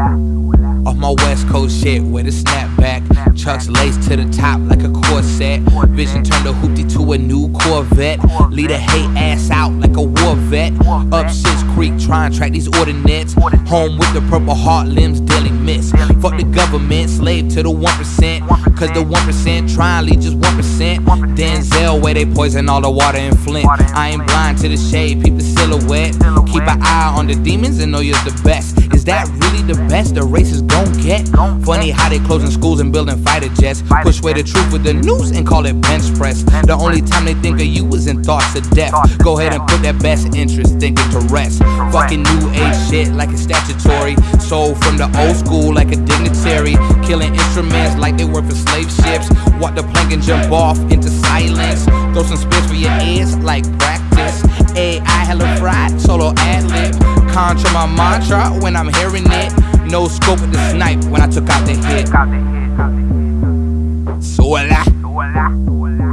Off my west coast shit with a snapback. Chucks laced to the top like a corset. Vision turned a hoopty to a new Corvette. Lead a hate ass out like a war vet. Up Shit's Creek trying to track these ordinates Home with the purple heart limbs daily miss Fuck the government, slave to the 1% Cause the 1% try and lead just 1%. Denzel, where they poison all the water in Flint. I ain't blind to the shade, peep the silhouette. Keep an eye on the demons and know you're the best. Is that really the best the races gon' get? Funny how they closing schools and building fighter jets. Push away the truth with the news and call it bench press. The only time they think of you is in thoughts of death. Go ahead and put that best interest thinking to rest. Fucking new age shit like it's statutory. Sold from the old school like a dignitary. Killing instruments like they were for slave ships. Walk the plank and jump off into silence. Throw some spits for your ears like practice. AI hella fried, solo ad lib. Contra my mantra when I'm hearing it. No scope of the snipe when I took out the hit. So la.